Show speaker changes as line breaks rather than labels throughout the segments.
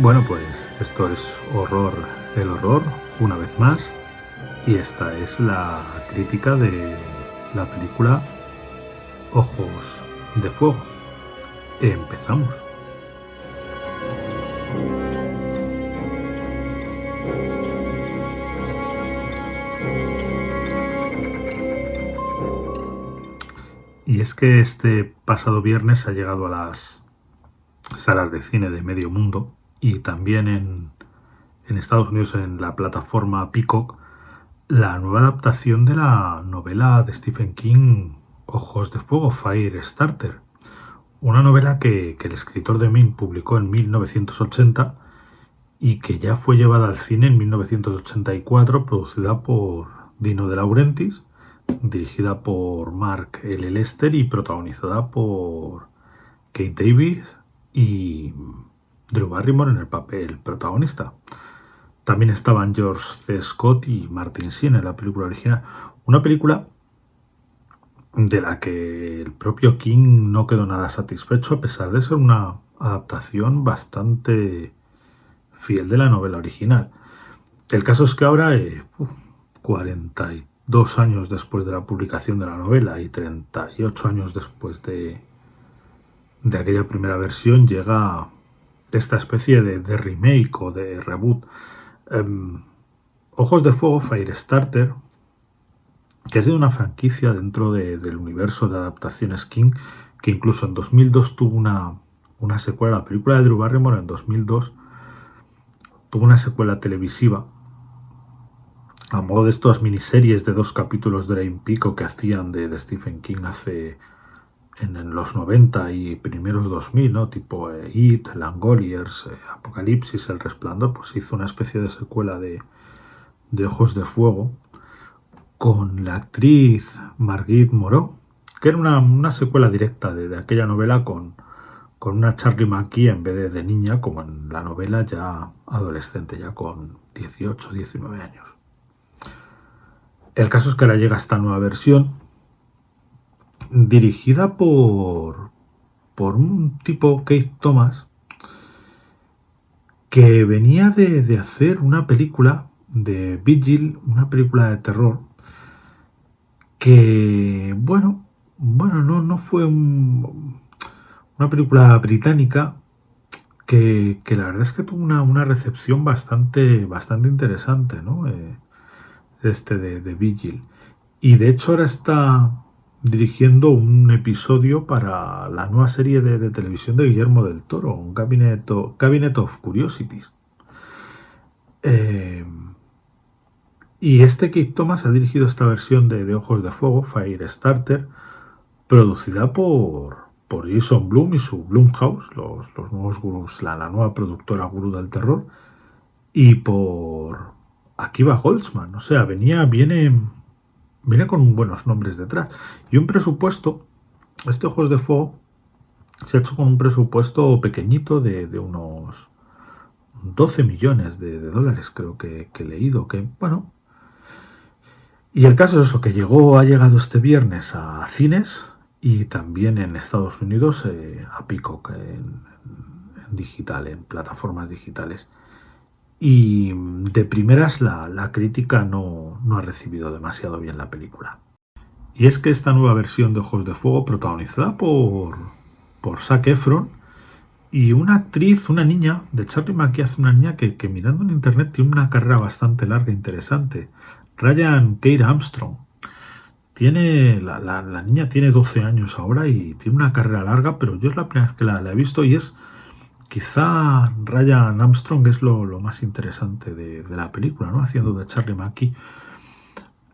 Bueno, pues esto es horror, el horror, una vez más. Y esta es la crítica de la película Ojos de Fuego. Empezamos. Y es que este pasado viernes ha llegado a las salas de cine de medio mundo y también en, Estados Unidos en la plataforma Peacock la nueva adaptación de la novela de Stephen King Ojos de Fuego, Fire Starter, una novela que, el escritor de Maine publicó en 1980 y que ya fue llevada al cine en 1984, producida por Dino de Laurentiis, dirigida por Mark L. Lester y protagonizada por Kate Davis y Drew Barrymore en el papel protagonista. También estaban George C. Scott y Martin Sheen en la película original. Una película de la que el propio King no quedó nada satisfecho a pesar de ser una adaptación bastante fiel de la novela original. El caso es que ahora, eh, 42 años después de la publicación de la novela y 38 años después de, de aquella primera versión, llega esta especie de, remake o de reboot. Em, Ojos de Fuego, Firestarter, que ha sido una franquicia dentro del universo de adaptaciones King, que incluso en 2002 tuvo una, una secuela, la película de Drew Barrymore en 2002 tuvo una secuela televisiva a modo de estas miniseries de dos capítulos de Rain Pico que hacían de, de Stephen King hace en, los 90 y primeros 2000, ¿no? tipo eh, It, Langoliers, eh, Apocalipsis, El Resplandor, pues hizo una especie de secuela de, Ojos de Fuego con la actriz Margit Moreau, que era una, secuela directa de, aquella novela con, con una Charlie McKee en vez de, de niña, como en la novela ya adolescente, ya con 18, 19 años. El caso es que ahora llega esta nueva versión dirigida por, por un tipo, Keith Thomas, que venía de, hacer una película de Vigil, una película de terror, que, bueno, bueno, no, no fue una película británica que, la verdad es que tuvo una, recepción bastante, bastante interesante, ¿no? Eh, este de, de Vigil. Y de hecho ahora está dirigiendo un episodio para la nueva serie de, televisión de Guillermo del Toro, un Cabinet, of Curiosities. Eh, y este Kate Thomas ha dirigido esta versión de, Ojos de Fuego, Firestarter, producida por, por Jason Bloom y su Bloomhouse, los, los nuevos gurús, la, la, nueva productora gurú del terror, y por Akiva Goldsman. O sea, venía, viene viene con buenos nombres detrás. Y un presupuesto, este Ojos de Fuego, se ha hecho con un presupuesto pequeñito de, unos 12 millones de, dólares, creo que, he leído, que bueno. Y el caso es eso, que llegó, ha llegado este viernes a cines y también en Estados Unidos eh, a Peacock en, digital, en plataformas digitales y de primeras la, crítica no, ha recibido demasiado bien la película. Y es que esta nueva versión de Ojos de Fuego, protagonizada por, por Zac Efron, y una actriz, una niña, de Charlie McKee hace una niña que, mirando en internet tiene una carrera bastante larga e interesante. Ryan Kate Armstrong. Tiene, la, niña tiene 12 años ahora y tiene una carrera larga, pero yo es la primera vez que la, la he visto y es Quizá Ryan Armstrong es lo, más interesante de, la película, ¿no? Haciendo de Charlie Mackie.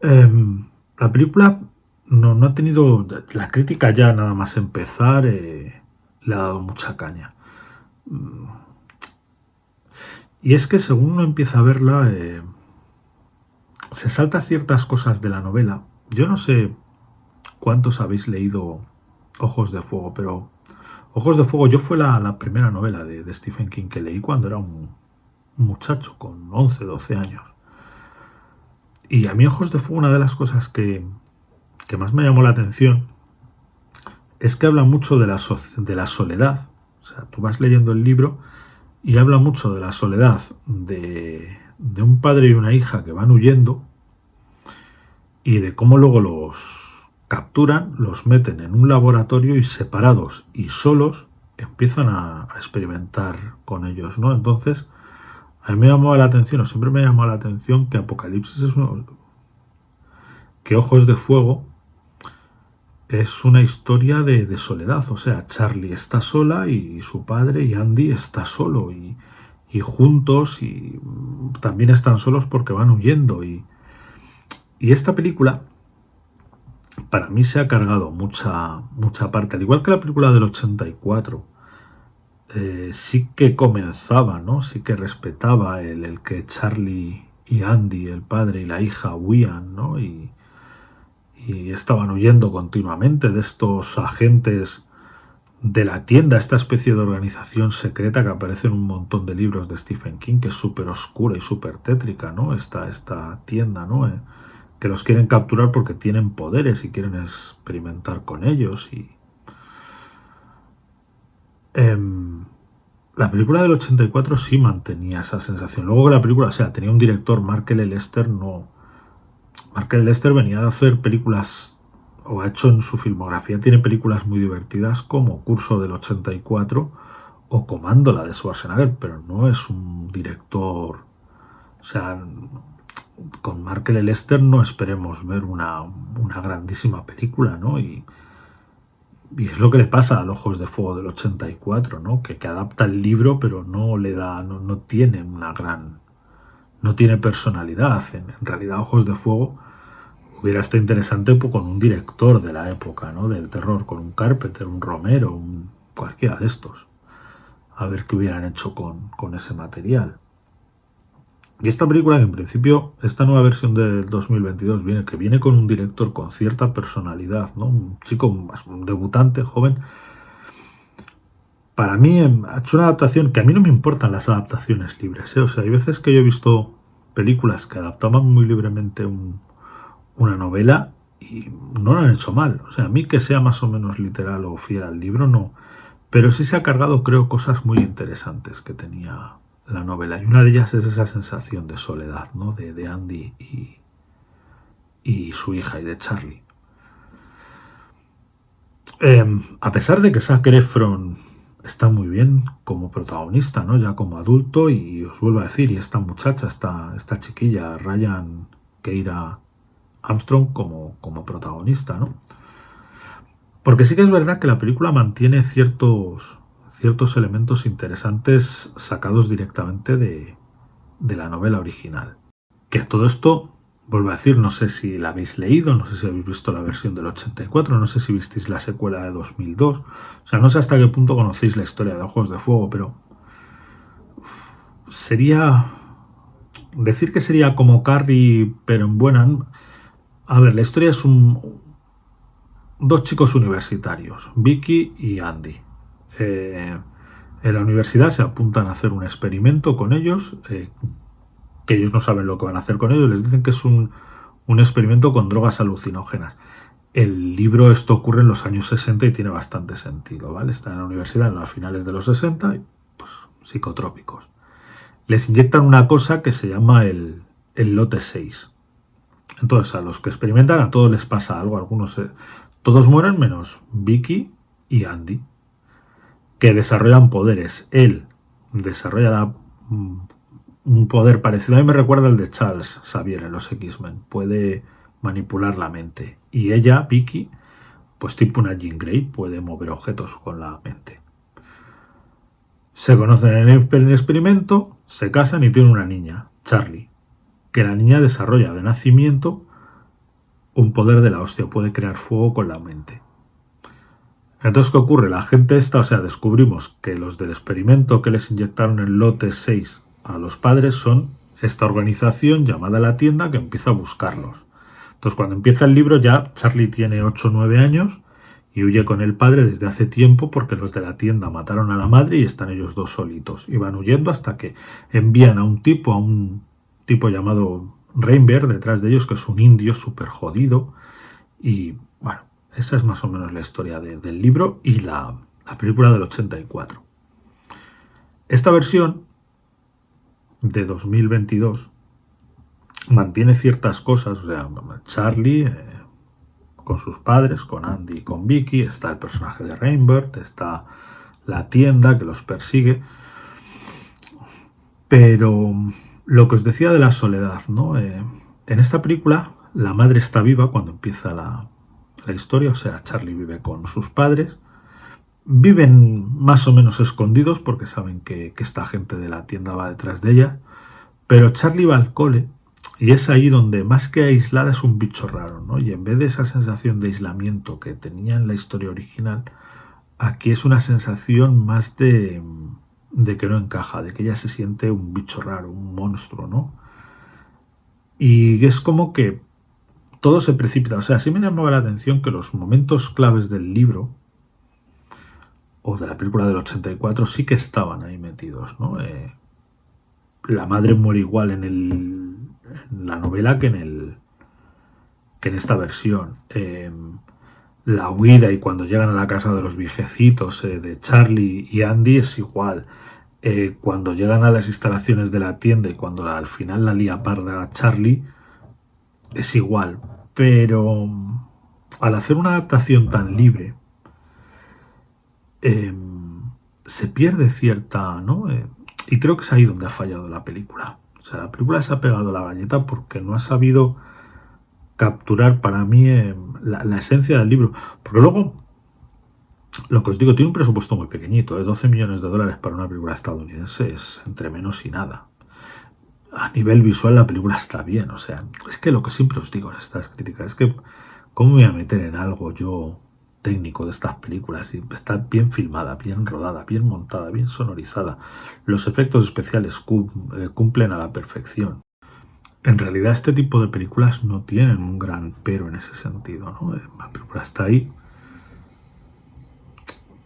Em, la película no, ha tenido... La crítica ya nada más empezar eh, le ha dado mucha caña. Mm. Y es que según uno empieza a verla, eh, se salta ciertas cosas de la novela. Yo no sé cuántos habéis leído Ojos de Fuego, pero Ojos de Fuego, yo fue la, primera novela de, Stephen King que leí cuando era un, muchacho con 11, 12 años. Y a mí Ojos de Fuego, una de las cosas que, más me llamó la atención es que habla mucho de la, de la soledad. O sea, tú vas leyendo el libro y habla mucho de la soledad de, de un padre y una hija que van huyendo y de cómo luego los capturan, los meten en un laboratorio y separados y solos empiezan a, experimentar con ellos, ¿no? Entonces, a mí me llamó la atención, o siempre me llamó la atención que Apocalipsis es uno, que Ojos de Fuego es una historia de, soledad, o sea, Charlie está sola y su padre y Andy está solo y, y juntos y también están solos porque van huyendo. Y, y esta película para mí se ha cargado mucha, mucha parte, al igual que la película del 84, eh, sí que comenzaba, ¿no? Sí que respetaba el, el, que Charlie y Andy, el padre y la hija, huían, ¿no? Y, y estaban huyendo continuamente de estos agentes de la tienda, esta especie de organización secreta que aparece en un montón de libros de Stephen King, que es súper oscura y súper tétrica, ¿no? Esta, esta tienda, ¿no? Eh, que los quieren capturar porque tienen poderes y quieren experimentar con ellos y... Em, la película del 84 sí mantenía esa sensación. Luego que la película, o sea, tenía un director, Mark L. Lester, no... Mark L. Lester venía de hacer películas, o ha hecho en su filmografía, tiene películas muy divertidas como Curso del 84 o Comando, la de Schwarzenegger, pero no es un director... O sea, con Markel Lester no esperemos ver una, grandísima película, ¿no? Y, es lo que le pasa a Los Ojos de Fuego del 84, ¿no? Que, que adapta el libro, pero no le da, no, tiene una gran, no tiene personalidad. En, realidad, Ojos de Fuego hubiera estado interesante pues, con un director de la época, ¿no? Del terror, con un Carpenter, un Romero, un, cualquiera de estos. A ver qué hubieran hecho con, con ese material. Y esta película, que en principio, esta nueva versión del 2022 viene, que viene con un director con cierta personalidad, ¿no? Un chico, un debutante, joven. Para mí em, ha hecho una adaptación que a mí no me importan las adaptaciones libres, ¿eh? O sea, hay veces que yo he visto películas que adaptaban muy libremente una novela y no lo han hecho mal. O sea, a mí que sea más o menos literal o fiel al libro, no. Pero sí se ha cargado, creo, cosas muy interesantes que tenía la novela. Y una de ellas es esa sensación de soledad, ¿no? De, de Andy y, y, su hija y de Charlie. Em, a pesar de que Zac Efron está muy bien como protagonista, ¿no? Ya como adulto, y os vuelvo a decir, y esta muchacha, esta, esta chiquilla, Ryan Keira Armstrong como, como protagonista, ¿no? Porque sí que es verdad que la película mantiene ciertos ciertos elementos interesantes sacados directamente de, la novela original. Que todo esto, vuelvo a decir, no sé si la habéis leído, no sé si habéis visto la versión del 84, no sé si visteis la secuela de 2002, o sea, no sé hasta qué punto conocéis la historia de Ojos de Fuego, pero sería... Decir que sería como Carrie, pero en buena... A ver, la historia es un... Dos chicos universitarios, Vicky y Andy eh, en la universidad se apuntan a hacer un experimento con ellos, eh, que ellos no saben lo que van a hacer con ellos, les dicen que es un, experimento con drogas alucinógenas. El libro, esto ocurre en los años 60 y tiene bastante sentido, ¿vale? Está en la universidad en los finales de los 60, y, pues psicotrópicos. Les inyectan una cosa que se llama el, lote 6. Entonces, a los que experimentan, a todos les pasa algo. Algunos, todos mueren menos Vicky y Andy que desarrollan poderes. Él desarrolla un poder parecido. A mí me recuerda el de Charles Xavier en los X-Men. Puede manipular la mente. Y ella, Vicky, pues tipo una Jean Grey, puede mover objetos con la mente. Se conocen en el experimento, se casan y tienen una niña, Charlie, que la niña desarrolla de nacimiento un poder de la hostia, puede crear fuego con la mente. Entonces, ¿qué ocurre? La gente está, o sea, descubrimos que los del experimento que les inyectaron el lote 6 a los padres son esta organización llamada La Tienda que empieza a buscarlos. Entonces, cuando empieza el libro ya Charlie tiene 8 o 9 años y huye con el padre desde hace tiempo porque los de la tienda mataron a la madre y están ellos dos solitos. Y van huyendo hasta que envían a un tipo, a un tipo llamado Rainbear detrás de ellos, que es un indio súper jodido. Y esa es más o menos la historia del libro y la, película del 84. Esta versión de 2022 mantiene ciertas cosas, o sea, Charlie eh, con sus padres, con Andy y con Vicky, está el personaje de Rainbird, está la tienda que los persigue, pero lo que os decía de la soledad, ¿no? Eh, en esta película la madre está viva cuando empieza la, la historia, o sea, Charlie vive con sus padres, viven más o menos escondidos porque saben que, esta gente de la tienda va detrás de ella, pero Charlie va al cole y es ahí donde más que aislada es un bicho raro, ¿no? Y en vez de esa sensación de aislamiento que tenía en la historia original, aquí es una sensación más de, de que no encaja, de que ella se siente un bicho raro, un monstruo, ¿no? Y es como que todo se precipita. O sea, sí me llamaba la atención que los momentos claves del libro o de la película del 84 sí que estaban ahí metidos. Eh, la madre muere igual en, el, en la novela que en el que en esta versión. Eh, la huida y cuando llegan a la casa de los viejecitos eh, de Charlie y Andy es igual. cuando llegan a las instalaciones de la tienda y cuando al final la lía parda a Charlie, es igual. Pero al hacer una adaptación tan libre, Em, se pierde cierta, ¿no? Eh, y creo que es ahí donde ha fallado la película. O sea, la película se ha pegado la galleta porque no ha sabido capturar para mí em, la, esencia del libro. Porque luego, lo que os digo, tiene un presupuesto muy pequeñito, de ¿eh? 12 millones de dólares para una película estadounidense es entre menos y nada. A nivel visual la película está bien, o sea, es que lo que siempre os digo en estas críticas es que, ¿cómo me voy a meter en algo yo técnico de estas películas está bien filmada, bien rodada, bien montada, bien sonorizada. Los efectos especiales eh, cumplen a la perfección. En realidad este tipo de películas no tienen un gran pero en ese sentido, ¿no? Eh, la película está ahí.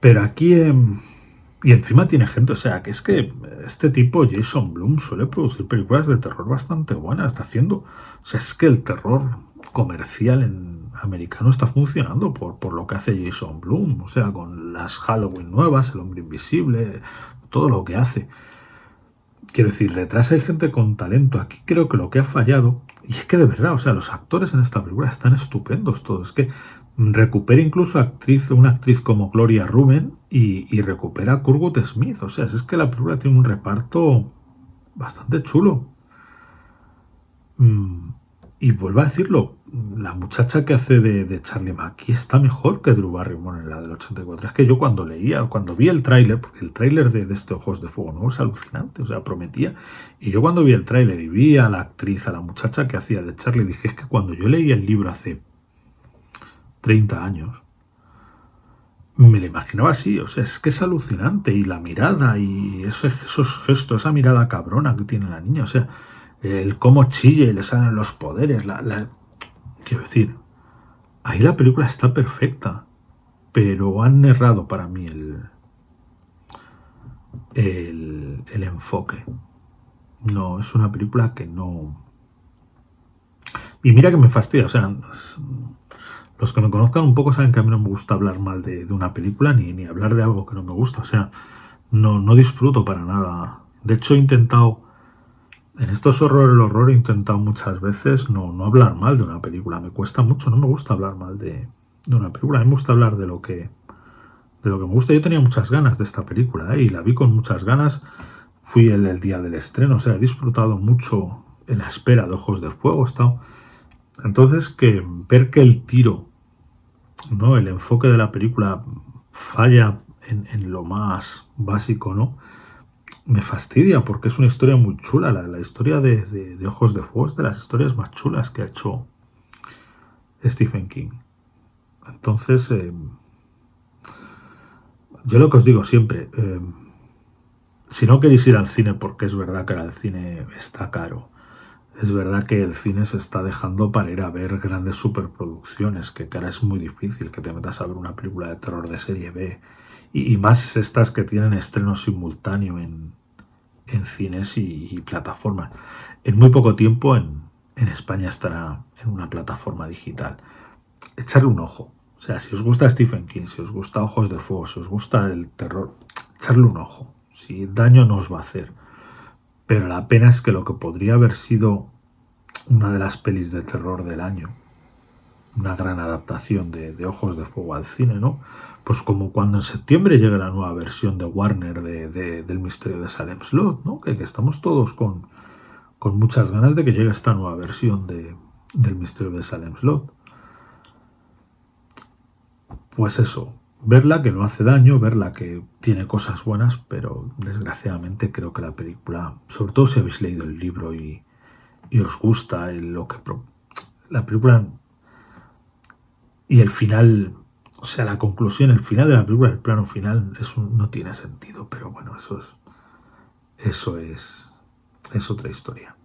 Pero aquí... Em, y encima tiene gente, o sea, que es que este tipo, Jason Bloom, suele producir películas de terror bastante buenas. Está haciendo... O sea, es que el terror comercial en americano está funcionando por, por lo que hace Jason Bloom, o sea, con las Halloween nuevas, el hombre invisible, todo lo que hace. Quiero decir, detrás hay gente con talento. Aquí creo que lo que ha fallado, y es que de verdad, o sea, los actores en esta película están estupendos todos. Es que recupera incluso actriz, una actriz como Gloria Ruben y, recupera a Kurgut Smith. O sea, es que la película tiene un reparto bastante chulo. Mm, y vuelvo a decirlo, la muchacha que hace de, Charlie Mackie está mejor que Drew Barrymore en la del 84. Es que yo cuando leía, cuando vi el tráiler, porque el tráiler de, este Ojos de Fuego no es alucinante, o sea, prometía. Y yo cuando vi el tráiler y vi a la actriz, a la muchacha que hacía de Charlie, dije, es que cuando yo leí el libro hace 30 años, me lo imaginaba así, o sea, es que es alucinante. Y la mirada y esos, esos gestos, esa mirada cabrona que tiene la niña, o sea el cómo chille y le salen los poderes. La, Quiero decir, ahí la película está perfecta, pero han errado para mí el, el, el enfoque. No, es una película que no... Y mira que me fastidia, o sea, los que me conozcan un poco saben que a mí no me gusta hablar mal de, una película ni, ni, hablar de algo que no me gusta, o sea, no, no disfruto para nada. De hecho, he intentado en estos horrores, el horror he intentado muchas veces no, no hablar mal de una película. Me cuesta mucho, no me gusta hablar mal de, una película. A mí me gusta hablar de lo que de lo que me gusta. Yo tenía muchas ganas de esta película ¿eh? y la vi con muchas ganas. Fui el, el, día del estreno, o sea, he disfrutado mucho en la espera de Ojos de Fuego. Estado. Entonces, que ver que el tiro, ¿no? el enfoque de la película falla en, lo más básico, ¿no? me fastidia porque es una historia muy chula. La, historia de, Ojos de Fuego es de las historias más chulas que ha hecho Stephen King. Entonces, eh, yo lo que os digo siempre, eh, si no queréis ir al cine, porque es verdad que el cine está caro, es verdad que el cine se está dejando para ir a ver grandes superproducciones, que ahora es muy difícil que te metas a ver una película de terror de serie B y, más estas que tienen estreno simultáneo en, cines y, plataformas. En muy poco tiempo en, España estará en una plataforma digital. Echarle un ojo. O sea, si os gusta Stephen King, si os gusta Ojos de Fuego, si os gusta el terror, echarle un ojo. si daño nos va a hacer. Pero la pena es que lo que podría haber sido una de las pelis de terror del año, una gran adaptación de, Ojos de Fuego al cine, ¿no? Pues como cuando en septiembre llegue la nueva versión de Warner de, del misterio de Salem Slot, ¿no? Que, estamos todos con, con, muchas ganas de que llegue esta nueva versión de, del misterio de Salem Slot. Pues eso, verla que no hace daño, verla que tiene cosas buenas, pero desgraciadamente creo que la película, sobre todo si habéis leído el libro y, y os gusta lo que la película y el final, o sea, la conclusión, el final de la película, el plano final, no tiene sentido, pero bueno, eso es, eso es, es otra historia.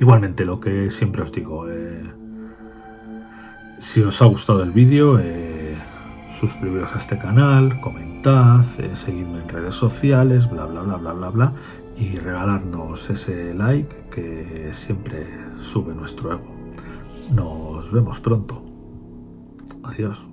Igualmente, lo que siempre os digo, eh, si os ha gustado el vídeo, eh, suscribiros a este canal, comentad, eh, seguidme en redes sociales, bla, bla, bla, bla, bla, bla, y regalarnos ese like que siempre sube nuestro ego. Nos vemos pronto. Adiós.